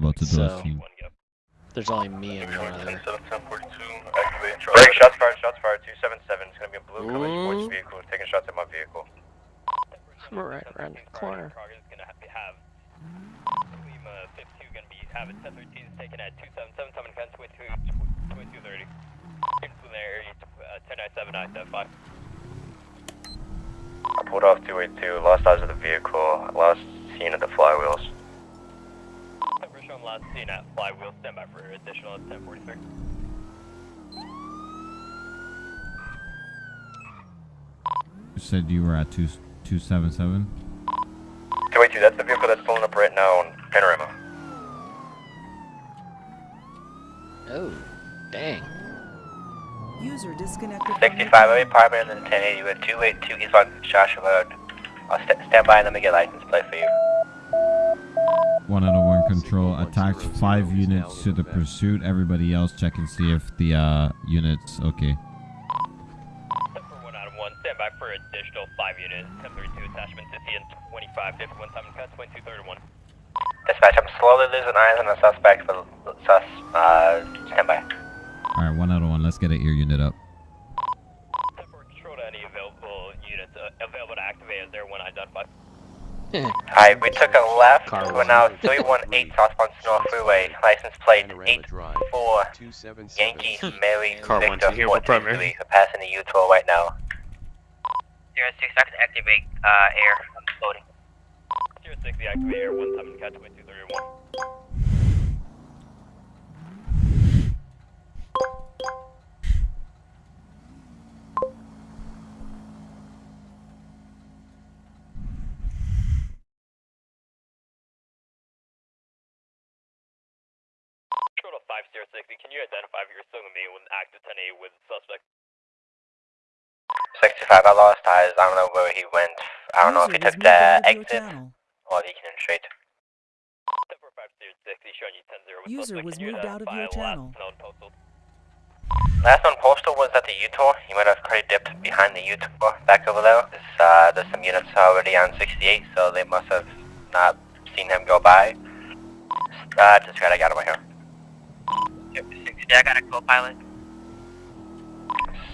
about to do So- a scene. There's only me and one other. Break, shots fired, shots fired, 277. It's gonna be a blue coming towards Ooh. vehicle, taking shots at my vehicle. I'm right around the corner. have, have Lima 52 gonna be having 1013 taken at 277, someone can 22, 2230. Into the area, uh, I pulled off 282, lost eyes of the vehicle, lost scene of the flywheels. We're showing last seen at flywheel, standby for additional at 1043. You said you were at two two seven seven. 282, that's the vehicle that's pulling up right now on Panorama. Oh, dang. User disconnected. from 65, your I'm apartment and then 1080 with 282 East on Joshua Road. I'll st stand by and let me get license plate for you. One out of one control attached five units to the pursuit. Everybody else check and see if the uh units okay. For one out of one, standby for additional 5 units, 1032 attachment to CN 25, 51, Simon Cut, 2231. Dispatch, I'm slowly losing eyes on the suspect for sus, uh, stand by. All right, one out of one. Let's get an ear unit up. For control to any available units uh, available to activate as there when identified. Alright, we took a left, Car we're one. now 318 southbound Snow Freeway, license plate Panorama Drive, 84 277. Yankee Mary Car one, Victor two here for 423. primary. We're passing the U-Toll right now. 06, I can activate, uh, air, I'm loading. 060 activate air 1 Simon Cut, 2231. Control to 5060, can you identify if you're still gonna be with active 10A with suspect? 65, I lost eyes, I don't know where he went. I don't know if he User was took moved the out of your exit channel. or if he can straight. 104560, showing you 10 with User suspect. was Can moved out of your channel. last known postal? One postal was at the U-Toll. He might have already dipped behind the U-Toll back over there. There's, uh, there's some units already on 68, so they must have not seen him go by. Uh, just got I got him right here. 60, I got a co-pilot.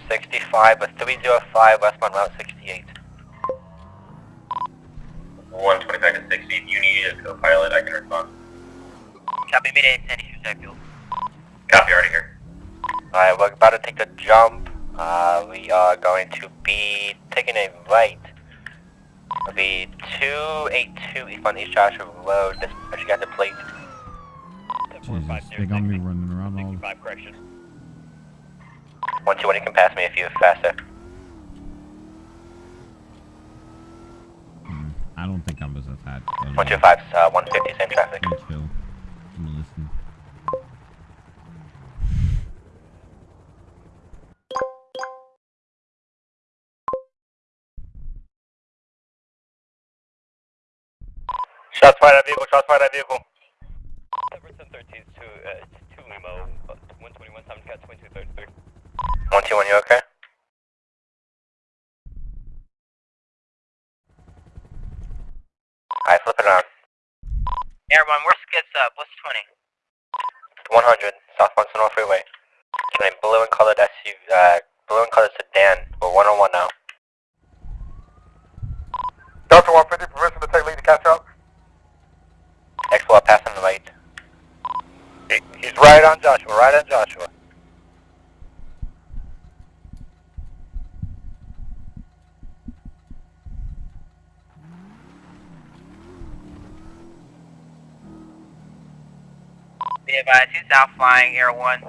65 with 305 westbound route 68. 125 to 60, if you need a co-pilot, I can respond. Copy, me to 10 Eastern Fuel. Copy, already here. Alright, we're about to take the jump. Uh, we are going to be taking a right. It'll be 282 East on East Joshua Road. This, I got the plate. Jesus, they got me running around all. 65 correction. 121, you can pass me if you're faster. Mm, I don't think I was attached. but, uh, 125, uh, 150, same traffic. I'm chill. I'm gonna listen. Shots fired at vehicle, shots fired at vehicle. 10% 13 to, uh, to Limo, uh, 121, Simon Cut, 2233. 121, you okay? Alright, flip it around. Airborne, where's skids up? What's 20? 100, southbound Senora Freeway. Can a blue and colored SUV, uh, blue and colored sedan. We're 101 now. Delta 150, permission to take lead to catch up. X4 passing the right. He's right on Joshua, right on Joshua. Be advised, he's south flying, Air 1.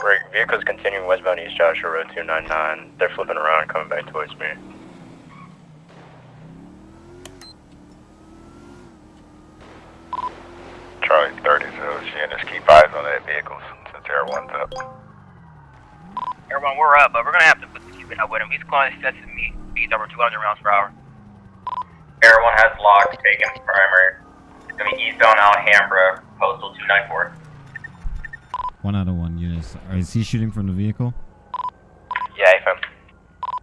Break, vehicles continuing westbound East Joshua Road 299. They're flipping around coming back towards me. Charlie 30, so she and just keep eyes on that vehicle since Air 1's up. Air 1, we're up, but we're gonna have to put the keep it up with him. He's calling excessive me. Speeds over 200 rounds per hour. Air 1 has locked, taken primary. It's gonna be eastbound Alhambra, postal 294. One out of one units. Is he shooting from the vehicle? Yeah, FM.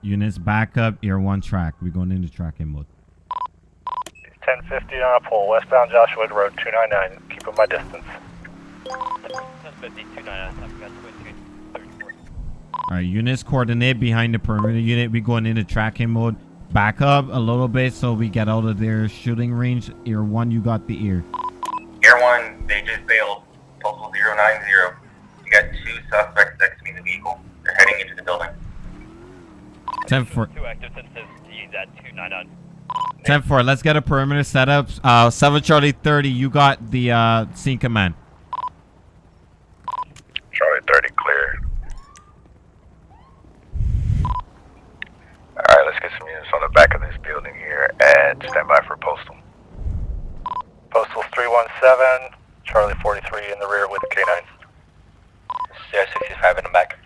Units back up. Ear one track. We're going into tracking mode. 1050 on a pole, westbound Joshua Road 299. Keeping my distance. 1050, 299, Thompson Guns, wind 234. All right, units coordinate behind the perimeter unit. We going into tracking mode. Back up a little bit so we get out of their shooting range. Ear one, you got the ear. Air 1, they just bailed. Postal 090. You got two suspects exiting the vehicle. They're heading into the building. 10 4. Two active since he's at 299. 10 4. Let's get a perimeter set up. Uh, 7 Charlie 30, you got the uh, scene command. Charlie 30 clear. Alright, let's get some units on the back of this building here and stand by for postal. Postal 317, Charlie 43 in the rear with K9. CR65 in the back.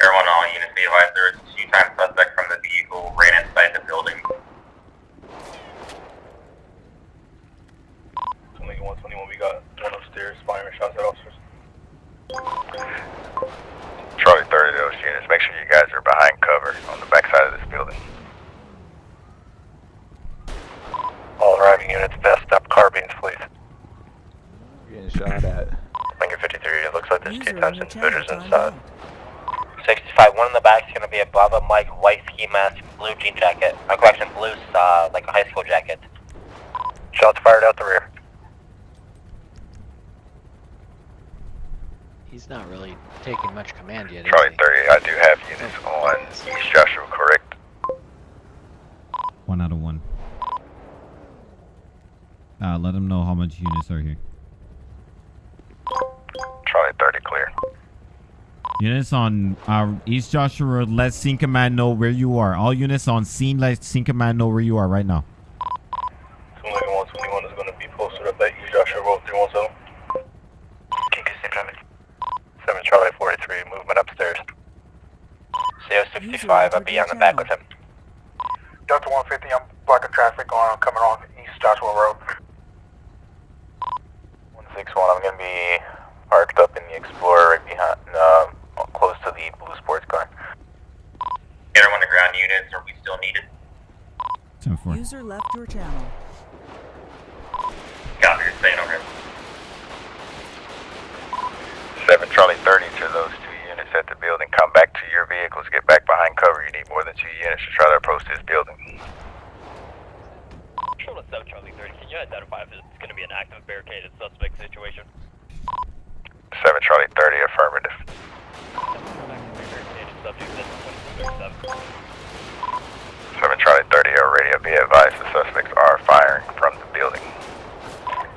Air 1, all units be advised there is a two-time suspect from the vehicle ran inside the building. Only 121, we got one upstairs firing shots at officers. Charlie 30, those units, make sure you guys are behind cover on the back side of this building. All arriving units, vest up carbines, please. Getting shot at. Lincoln 53, it looks like there's User two in times your intruders channel inside. 65, one in the back is going to be a Bravo Mike white ski mask, blue jean jacket. Uh, correction, blue, uh, like a high school jacket. Shots fired out the rear. He's not really taking much command yet, is Charlie 30, I do have units on East Joshua, correct? 1 out of 1. Uh, let them know how much units are here. Units on uh, East Joshua Road, let scene command know where you are. All units on scene, let scene command know where you are right now. Lincoln 121 is going to be posted up at East Joshua Road 317. King Custom traffic. 7 Charlie 43, movement upstairs. CR65, I'll be on the back with him. Delta 150, I'm blocking traffic on coming on East Joshua Road. 161, I'm going to be parked up in the Explorer right behind, uh, close to the blue sports car. Everyone to ground units, are we still needed? 10 4. User left your channel. Copy, you're staying over here. 7 Charlie 30 to those two units at the building. Come back to your vehicles. Get back behind cover. You need more than two units to try to approach this building. Control 7 Charlie 30, can you identify if it's going to be an active barricaded suspect situation? 7 Charlie 30 affirmative. Active barricaded subject, that's 2237. 7 Charlie 30 already. Be advised the suspects are firing from the building.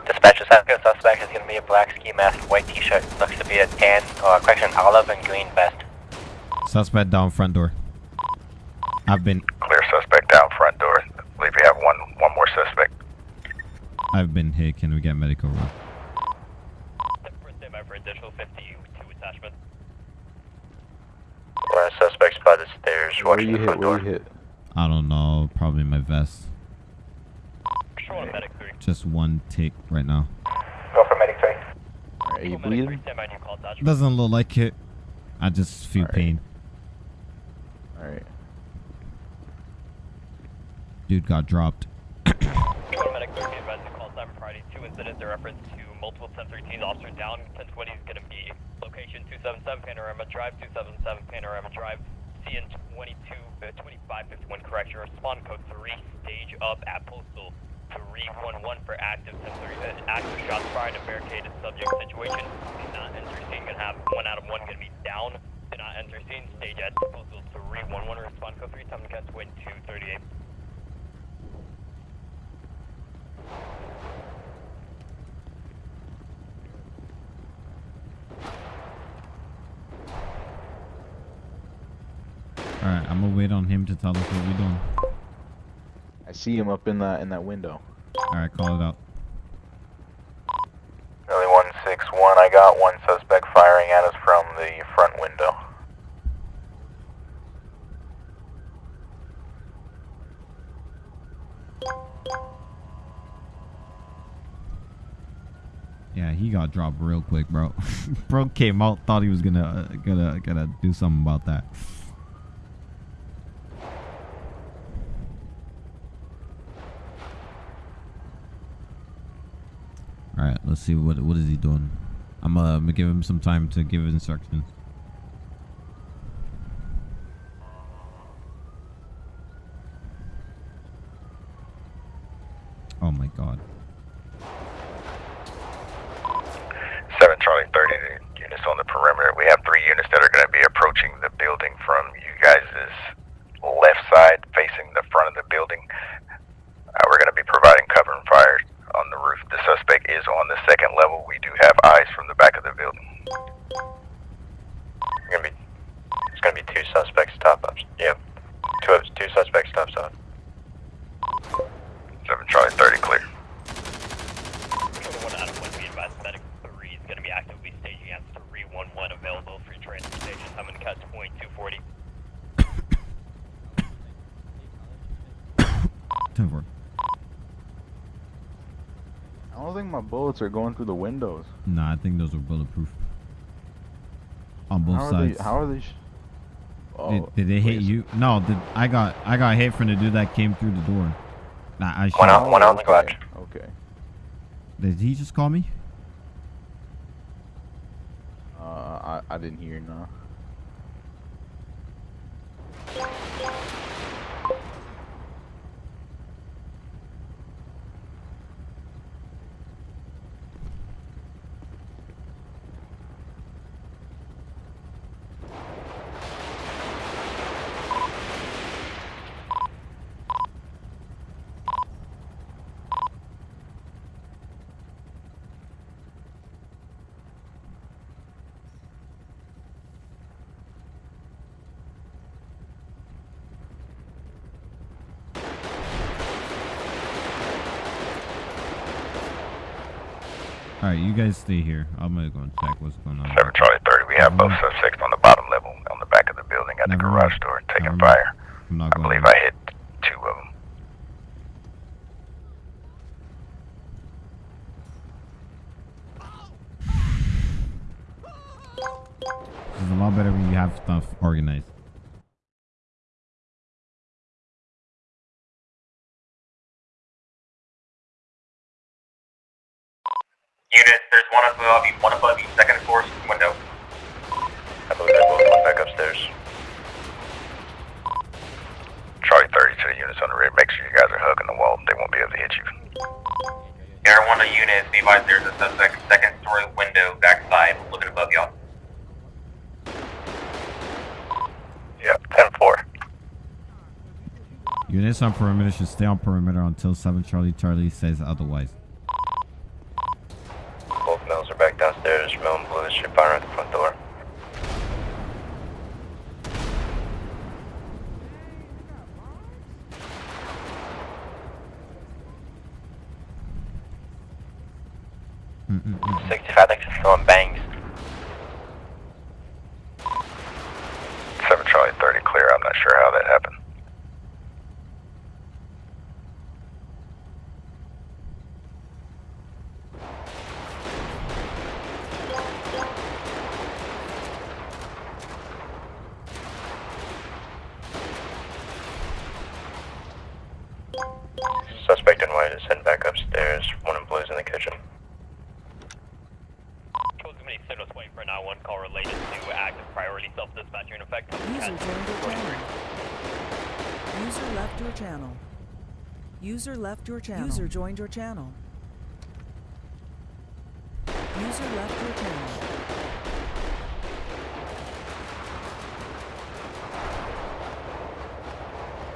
Dispatch, the second suspect is going to be a black ski mask, white t-shirt. Looks to be a tan, or correction, olive and green vest. Suspect down front door. I've been Clear suspect down front door. I believe we have one one more suspect. I've been hit. Can we get medical room? First stand by for additional 52 attachments. We're suspects by the stairs, Where watching you hit? Where door. you hit? I don't know. Probably my vest. Control on medic 3. Just one tick right now. Go for medic 3. Are you Control medic 3, bleeding? stand by, new call attachment. Doesn't look like it. I just feel Alright. pain. Alright. Dude got dropped. Medic 3, be advised to call time Friday. Two incidents in reference to multiple 1013 officer down. 1020 is going to be location 277 Panorama Drive, 277 Panorama Drive. CN 22, uh, 2551 correction. Respond code 3, stage up at postal 311 for active 1030, uh, active shots fired and barricaded subject situation. Do not enter scene. Gonna have one out of one gonna be down. Do not enter scene. Stage at postal 311. Respond code 3, time to catch wind 238. Alright, I'm gonna wait on him to tell us what we're doing. I see him up in that in that window. Alright, call it out. Early 161, I got one suspect firing at us from the front window. Yeah, he got dropped real quick, bro. bro came out, thought he was gonna uh, gonna gonna do something about that. All right, let's see what what is he doing. I'm uh, gonna give him some time to give instructions. Oh my god. 7 Charlie 30, units on the perimeter. We have three units that are going to be approaching the building from you guys' left side, facing the front of the building. Uh, we're going to be providing cover and fire on the roof. The suspect is on the second level. We do have eyes from the back of the building. Gonna be, it's gonna be two suspects top ups. Yep. Two ups, two suspects top up. 7 Charlie 30, clear. Code 1 out of 1 be advised, medic 3 is going to be actively staging at 311 available for transportation. I'm going to catch point 240. Ten four. I don't think my bullets are going through the windows. Nah, I think those are bulletproof. On both how are sides. they? How are they? Sh- oh, did, did they hit you? No, did I got I got hit from the dude that came through the door. Nah, I One shot. out, one out on the garage. Okay. Did he just call me? Uh, I I didn't hear no. All right, you guys stay here. I'm gonna go and check what's going on. 7 Charlie 30, we have both mm-hmm. suspects on the bottom level, on the back of the building at the garage door, taking fire. I'm not I going. believe I Units on perimeter should stay on perimeter until 7 Charlie Charlie says otherwise. Both males are back downstairs. And Blue should fire at the front door. Mm-mm-mm. 65 thinks it's throwing bangs. 7 Charlie 30 clear. I'm not sure how that happened. Suspect in white is heading back upstairs. One in blue's in the kitchen. Code committee signals waiting for an I-1 call related to active priority self-dispatcher in effect. User joined your channel. User left your channel. User left your channel. User joined your channel. User left your channel.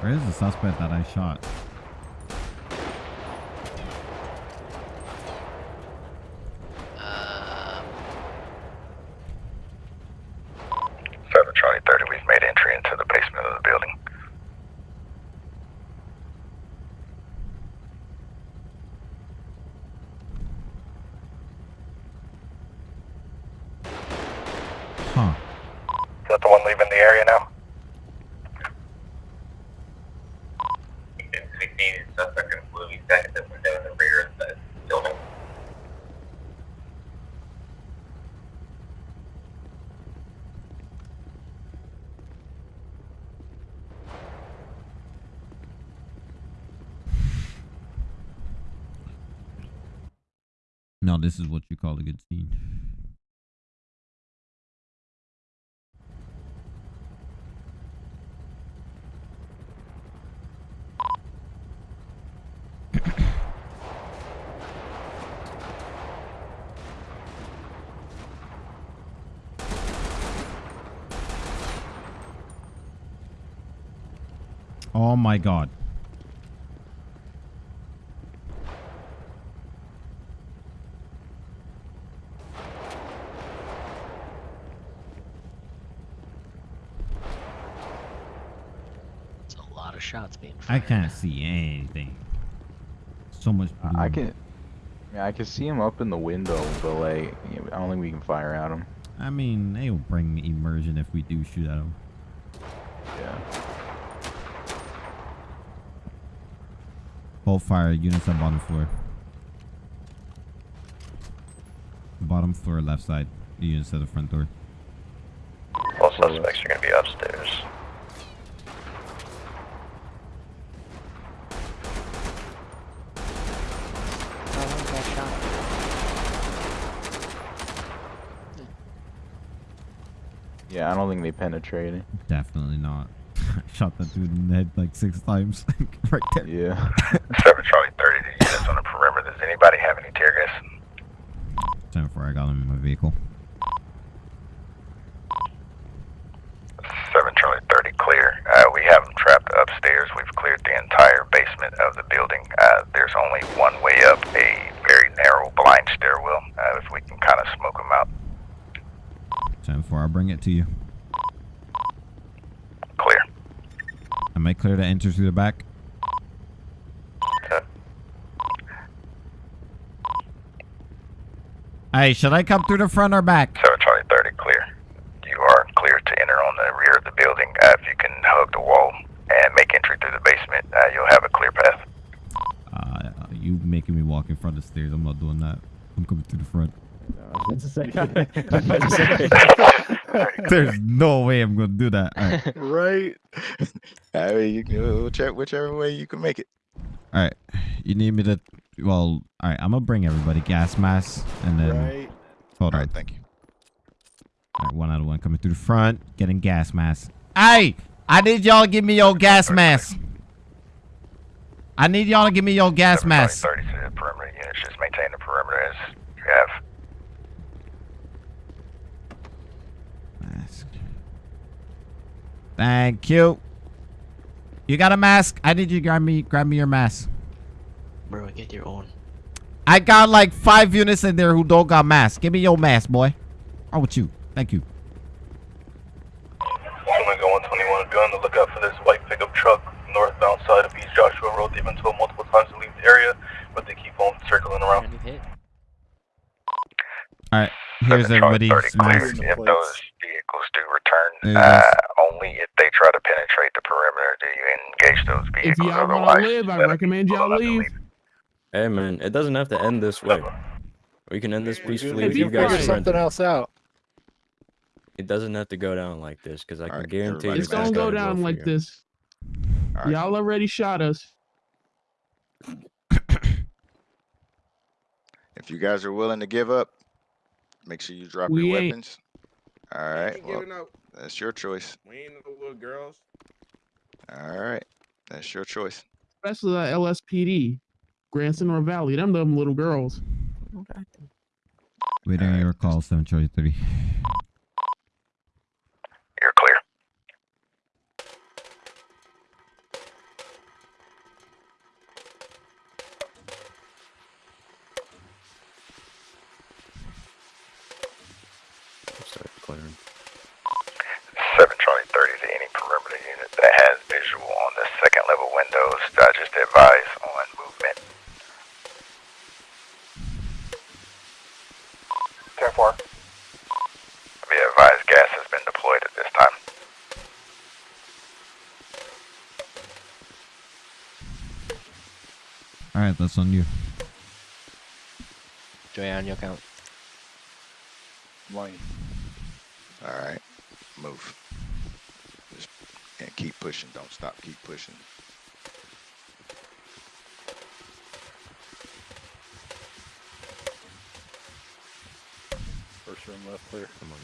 Where is the suspect that I shot? Um, 7 Charlie 30, we've made entry into the basement of the building. Huh. Is that the one leaving the area now? Unit 16 is suspect in blue, he's back at the window in the rear of the building. Now this is what you call a good scene. Oh my god. It's a lot of shots being I can't see anything. So much blue. I, I can. Yeah, I can see him up in the window, but like, I don't think we can fire at him. I mean, they will bring immersion if we do shoot at them. Yeah. Both fire units on bottom floor. Bottom floor, left side. Units at the front door. All suspects are going to be upstairs. Oh, one got shot. Yeah, I don't think they penetrated. Definitely not. I shot that dude in the head like six times. right there. Yeah. 7 Charlie 30 to units on the perimeter. Does anybody have any tear gas? 10 4, I got him in my vehicle. 7 Charlie 30 clear. Uh, we have them trapped upstairs. We've cleared the entire basement of the building. Uh, there's only one way up, a very narrow blind stairwell. Uh, if we can kind of smoke them out. 10 4, I'll bring it to you. Clear. Am I clear to enter through the back? Hey, should I come through the front or back? 7 Charlie 30 clear. You are clear to enter on the rear of the building. Uh, if you can hug the wall and make entry through the basement, uh, you'll have a clear path. Uh, you making me walk in front of the stairs. I'm not doing that. I'm coming through the front. There's no way I'm gonna do that. All right. right? I mean, you can, whichever, whichever way you can make it. All right. You need me to. Well, all right. I'm gonna bring everybody gas masks and then. Right. Hold All on. right, thank you. All right, one out of one coming through the front, getting gas masks. Hey, I need y'all to give me your gas masks. I need y'all to give me your gas 7 masks. Charlie 30 to the perimeter units. Just maintain the perimeter as you have. Mask. Thank you. You got a mask? I need you to grab me grab me your mask. Bro, get your own. I got like five units in there who don't got masks. Give me your mask, boy. How with you? Thank you. Someone go 121 be on the lookout for this white pickup truck northbound side of East Joshua Road. They've been told multiple times to leave the area, but they keep on circling around. All right, here's everybody's mask. If those vehicles do return, There you uh, only if they try to penetrate the perimeter do you engage those vehicles. If y'all wanna live, I recommend y'all leave. Hey man, it doesn't have to end this way. We can end this peacefully If if you you guys figure surrender. something else out. It doesn't have to go down like this, because I can Alright, guarantee everybody It's gonna go down like you. this. All right. Y'all already shot us. If you guys are willing to give up, make sure you drop We your ain't. weapons. All right. Well, giving up. That's your choice. We ain't no little girls. All right. That's your choice. Especially the LSPD. Grandson or Valley. Them them little girls. Waiting on your call, 7 Charlie 30. You're clear. Start clearing. 7 Charlie 30 to any perimeter unit that has visual on the second level windows. I just advise on movement. 10 4. Be advised gas has been deployed at this time. All right, that's on you. Joy on your count. Money. All right. Move. Just and keep pushing. Don't stop. Keep pushing. First room left clear. Come on.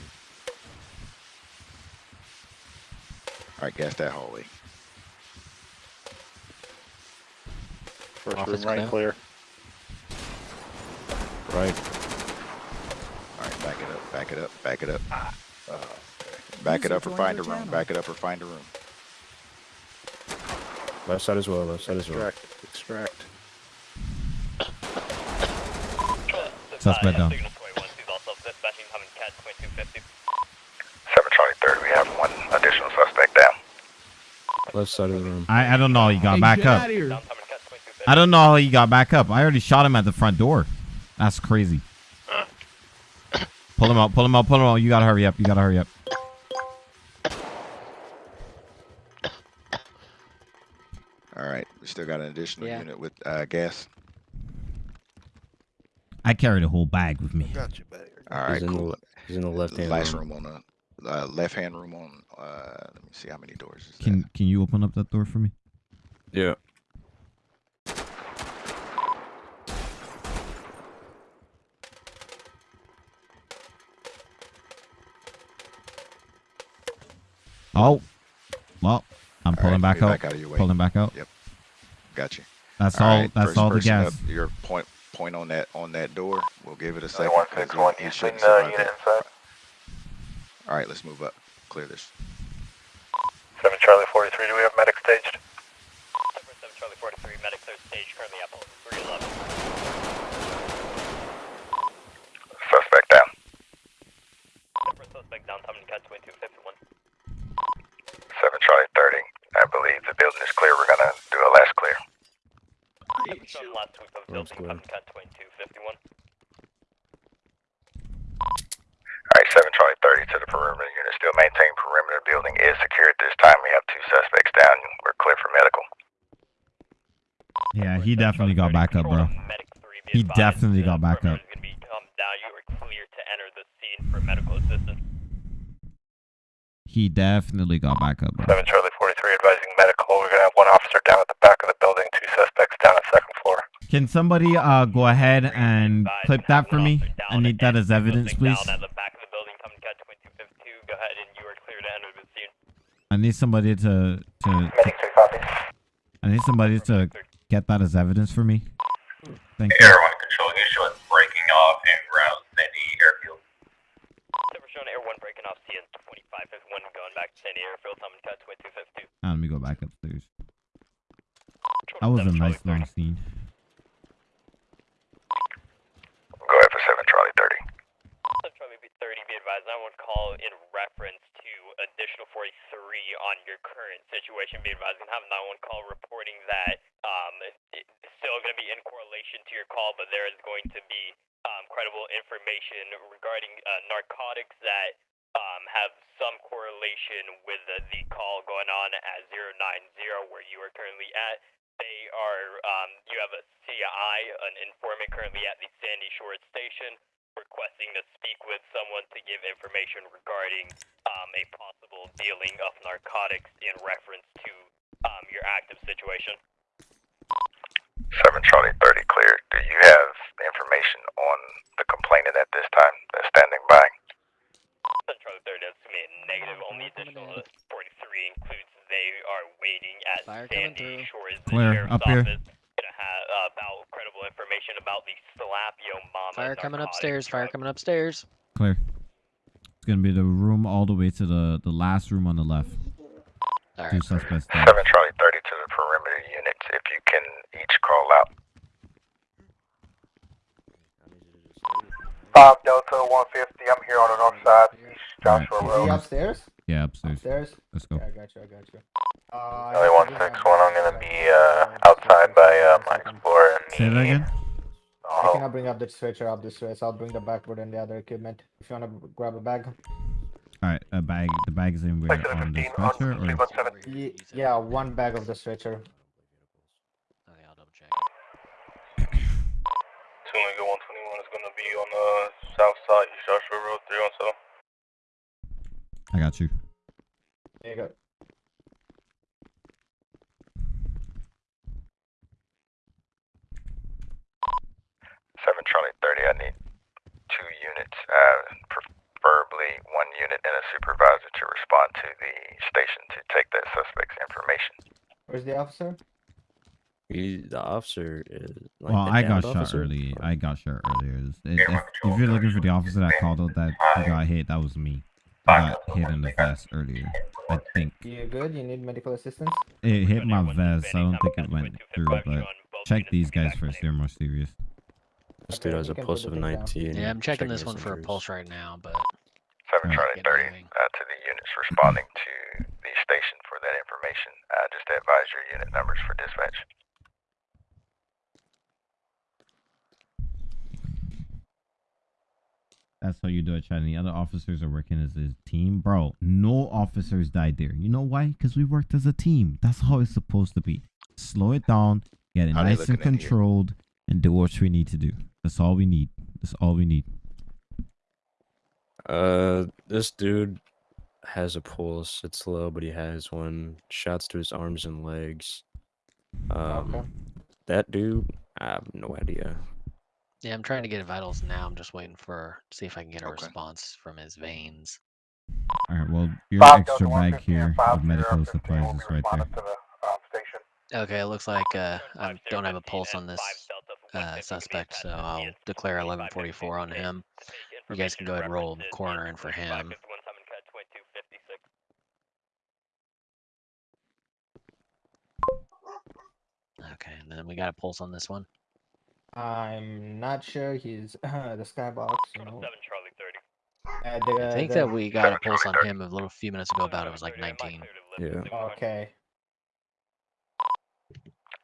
Alright, gas that hallway. First Office room right clear. clear. Right. Alright, back it up, back it up, back it up. Ah. Back it up or find a room, channel. back it up or find a room. Left side as well. Left side as well. Extract, extract. Suspect ah, down. Signal 21, he's also dispatching Humming Cat 2250. 7 Charlie 30, we have one additional suspect down. Left side of the room. I, I don't know how he got Hey, back get up. I don't know how he got back up. I already shot him at the front door. That's crazy. Pull him out, pull him out, pull him out. You gotta hurry up. You gotta hurry up. Alright, we still got an additional Yeah. unit with uh, gas. I carried a whole bag with me. Got you back. Alright, he's in the cool. he's in the left hand Last room. room on the uh, left hand room on. Uh, let me see how many doors is Can can you open up that door for me? Yeah. Oh, well, I'm All pulling right, back let me out. back out of your way. Pulling back out. Yep. Got you. That's all. right, that's all the gas. Up, your point point on that on that door. We'll give it a second. one 'cause six he- one, he you shouldn't bring unit that. inside. All right, let's move up. Clear this. 7 Charlie 43, do we have medic staged? 7 Charlie 43, medic third stage, currently at Pulse 311. Suspect down. Separate suspect down Humming Cat 2251. 7 Charlie 30, I believe the building is clear. We're gonna do a last clear. Last sweep of building clear. Humming Cat 2251. Alright, 7 Charlie 30 to the perimeter unit. Still maintain perimeter building is secure at this time. We have two suspects down. We're clear for medical. Yeah, he definitely got back up, bro. Medic 3, be He definitely got back up. perimeter's gonna be come down. You are clear to enter the scene for medical assistance. He definitely got back up, bro. 7 Charlie 43 advising medical. We're gonna have one officer down at the back of the building, two suspects down at second floor. Can somebody uh go ahead and clip that for me? I need that as evidence, please. Down at the back of the building, Humming Cat 2252. Go ahead and you are clear to enter the scene. I need somebody to to. Medic 3 copy. I need somebody to get that as evidence for me. Thank you. Air 1 control, issue is breaking off en route Sandy Airfield. Separate shown Air 1 breaking off CN 2551 going back to Sandy Airfield, Humming Cat 2252. Ah, let me go back upstairs. That was a nice long scene. Go ahead for 7 Charlie 30. Charlie B 30, be advised, I would call in reference to additional 43 on your current situation. Be advised, and have a 911 call reporting that um, it- it's still going to be in correlation to your call, but there is going to be um, credible information regarding uh, narcotics that um, have some correlation with the, the call going on at 090 where you are currently at. They are, um, you have a CI, an informant currently at the Sandy Shores station requesting to speak with someone to give information regarding um, a possible dealing of narcotics in reference to um, your active situation. 7 Charlie 30 clear. Do you have information on the complainant at this time that's standing by? Central 30 is to me a negative. Only additional 43 includes they are waiting at Fire coming through. Shores Clear, Sheriff's up here. Office. Gonna have uh, about credible information about the Slapio Mama. Fire coming upstairs. Fire drug. coming upstairs. Clear. It's gonna be the room all the way to the the last room on the left. All Two right. suspects 7. Charlie 30 to the perimeter units. If you can each call out. Bob Delta 150, I'm here on the north side, East Alright. Joshua Is he Road. upstairs? Yeah, upstairs. Upstairs? Let's go. Yeah, I got you, I got you. Uh, I Charlie have to bring 161, my I'm gonna be uh, outside by uh, my Explorer and Say that again. I Oh, cannot bring up the stretcher up this way, so I'll bring the backboard and the other equipment. If you wanna grab a bag. All right, a bag. The bag is in where Section on the 15 on stretcher or yeah, one bag of the stretcher. Okay, I'll double check. Tulinga 121 is gonna be on the south side, Joshua Road, 317. I got you. There you go. Seven Charlie thirty. I need two units. Uh, to respond to the station to take that suspect's information. Where's the officer? He, the officer is. Like well, I got downed shot officer? early. I got shot earlier. If, if, if you're looking for the officer that called out that he got hit, that was me. I got hit in the vest earlier. I think You good? You need medical assistance? it hit my vest. I don't think it went through, but check these guys first. They're more serious. This dude has a can put pulse of thing down. 19. Yeah, I'm checking Checking this one for a pulse right now, but 7 Right. Charlie 30 uh, to the units responding to the station for that information. Uh, just advise your unit numbers for dispatch. That's how you do it, Chad. And the other officers are working as a team. Bro, no officers died there. You know why? Because we worked as a team. That's how it's supposed to be. Slow it down, get it How nice and looking in controlled, and do what we need to do. That's all we need. That's all we need. Uh, this dude has a pulse. It's low, but he has one. Shots to his arms and legs. Um, Okay. that dude, I have no idea. yeah, I'm trying to get vitals now. I'm just waiting for see if I can get a Okay. response from his veins. All right, well, your Five extra Delta bag here five of medical supplies is right there. the, um. Okay, it looks like uh, I don't have a pulse on this five Delta for uh, suspect, so I'll declare 1144 on him. You guys can go ahead and roll the references coroner in for him. 51 cut 2256. Okay, and then we got a pulse on this one. I'm not sure he's the skybox, you know. 7 Charlie 30. Uh, the, I think the, that we got a pulse on him a little few minutes ago about it was like 19. Yeah. Okay.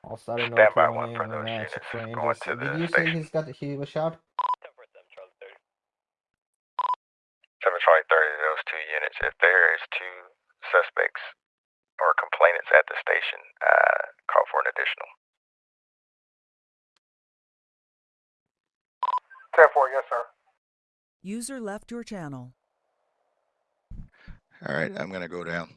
I'll start a note Stand by on one him for and those units going to the Did you say station. he's got he was shot? 10 for 7 Charlie 30. 7 Charlie 30, those two units. If there is two suspects or complainants at the station, uh, call for an additional. 10 4, yes, sir. User left your channel. All right, I'm gonna go down.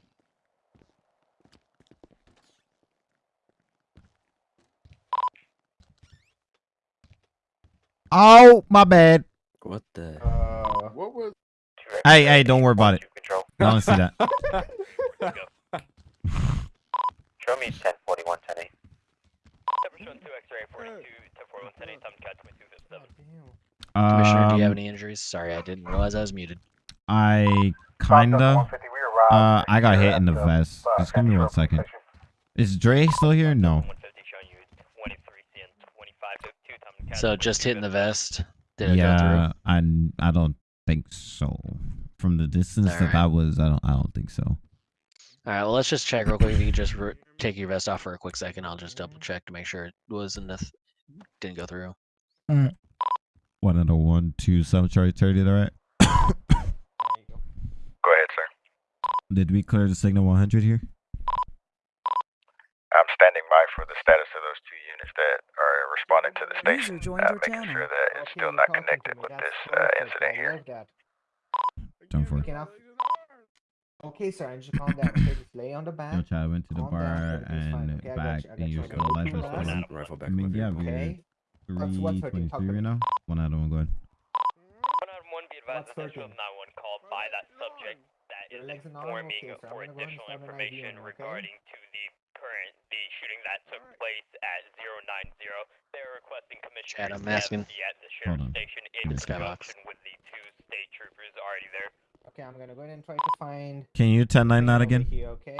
Oh, my bad. What the? Uh, What was? Hey, hey, don't worry about it. Control. I don't see that. Show me 1041, 10 8. 7 2 X-ray 42 10 41 10 8 time cut 2257. Commissioner, do you have any injuries? Sorry, I didn't realize I was muted. I kinda. Uh, I got hit in the vest. Just give me one second. Is Dre still here? No. 150 showing you 23 CN 25 to 2 time cut So just hitting the vest. Did it go Yeah, I I don't think so. From the distance that Alright. that was, I don't I don't think so. All right, well, let's just check real quick. If you just re- take your vest off for a quick second, I'll just double check to make sure it was in the th- didn't go through. Mm. One out of one, two, seven, Charlie, thirty. All right. go. Go ahead, sir. Did we clear the signal 100 here? I'm standing by for the status of those two units that are responding to the User station, uh, your making channel. sure that it's still not talking connected with this uh, incident here. love that. Done for. Okay. Okay, sir, and just calm down. Okay, just lay on the Yo, back. Chad, I went to the Calm down, bar everything's and okay? I got back, you, I and got you're you. still alive. Two and last. stuff. Rifle back I mean, yeah, vehicle. we're Okay. What's- what's hurting? 323 right now. One out of one, go ahead. One out of one, be advised What's that this not one called by that subject that Your is legs are not informing okay, for gonna go ahead and additional information regarding to the shooting that took place at 090. They are requesting Commissioner Chad, I'm asking. At the sheriff's on. station Give in me conjunction with the two state troopers already there. Okay, I'm gonna go ahead and try to find. Can you 1099 that again? Here, okay.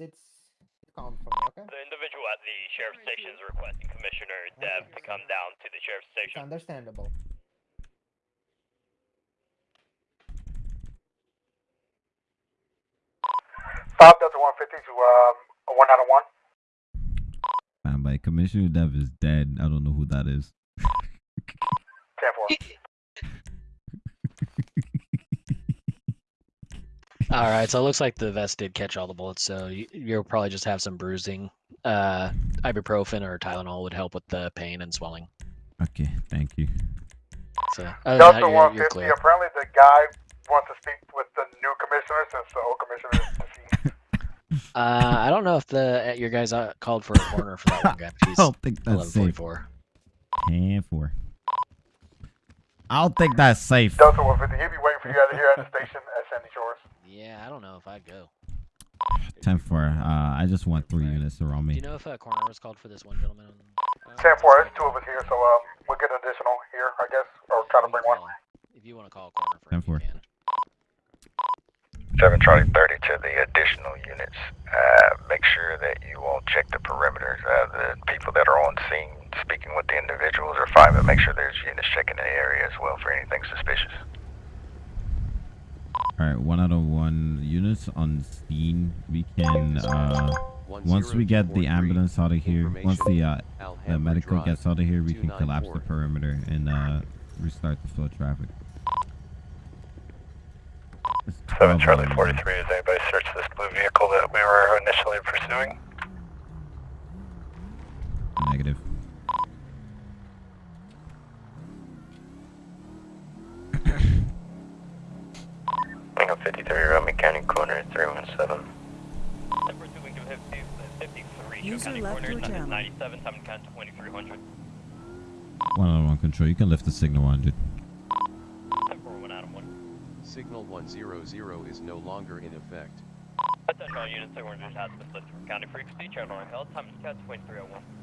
Sit sit calm for me, okay? The individual at the sheriff's station is requesting Commissioner Dev to come down to the sheriff's It's station. understandable. Five Delta 150 to um, 1 out of 1. Man, by Commissioner Dev is dead. I don't know who that is. all right, so it looks like the vest did catch all the bullets, so you, you'll probably just have some bruising. Uh, ibuprofen or Tylenol would help with the pain and swelling. Okay, thank you. So other than that, you're, you're 150, clear. apparently the guy wants to speak with the new commissioner since the old commissioner is deceased. Uh, I don't know if the uh, your guys uh, called for a corner for that one guy. but I don't think that's safe. 1144. 10 4. I don't think that's safe. Delta 150, he'll be waiting for you guys here at the station at Sandy Shores. Yeah, I don't know if I'd go. 10 4. Uh, I just want three units around me. Do me. you know if a corner was called for this one gentleman? On, uh, Ten four, there's two of us here, so um, we'll get an additional here, I guess, or try to bring one. If you want to call a corner for 10 4. 7 Charlie 30 to the additional units. Uh, make sure that you all check the perimeters. Uh, the people that are on scene speaking with the individuals are fine, but make sure there's units checking the area as well for anything suspicious. Alright, one out of one units on scene. We can, uh, once we get the ambulance out of here, once the, uh, the medical gets out of here, we can collapse the perimeter and, uh, restart the flow of traffic. It's 7 Charlie 43, has anybody searched this blue vehicle that we were initially pursuing? Negative. Bingo 53, Roman County Corner, 317. Ten pursuing to 53, Show User County left Corner, channel. 97, Simon County 2300. One out of one control. You can lift the signal 100. Signal 100 is no longer in effect. Attention all units, the orange has been lifted from county frequency, channel on hill, time is cat 2301.